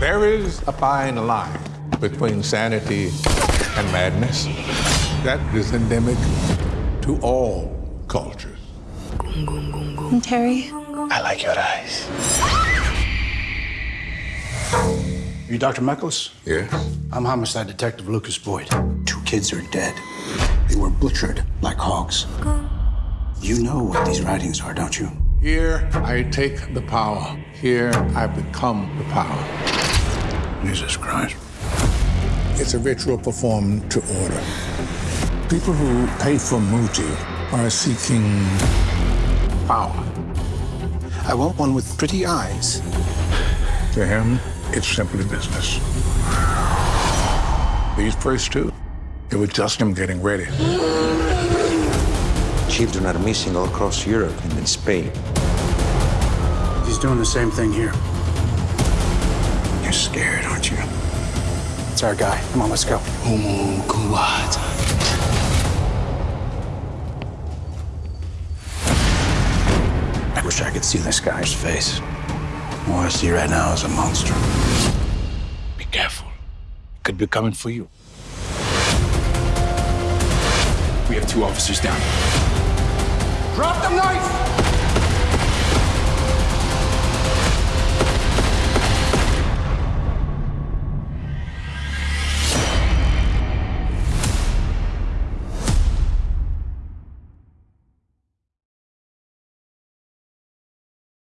There is a fine line between sanity and madness that is endemic to all cultures. Terry? I like your eyes. You Dr. Meckles? Yes? I'm homicide detective Lucas Boyd. Two kids are dead. They were butchered like hogs. You know what these writings are, don't you? Here I take the power. Here I become the power. Jesus Christ. It's a ritual performed to order. People who pay for Muti are seeking power. I want one with pretty eyes. To him, it's simply business. These first two, it was just him getting ready. Children are missing all across Europe and in Spain. He's doing the same thing here. You're scared, you? It's our guy. Come on, let's go. Kuwata. I wish I could see this guy's face. All I see right now is a monster. Be careful. Could be coming for you. We have two officers down. Drop the knife!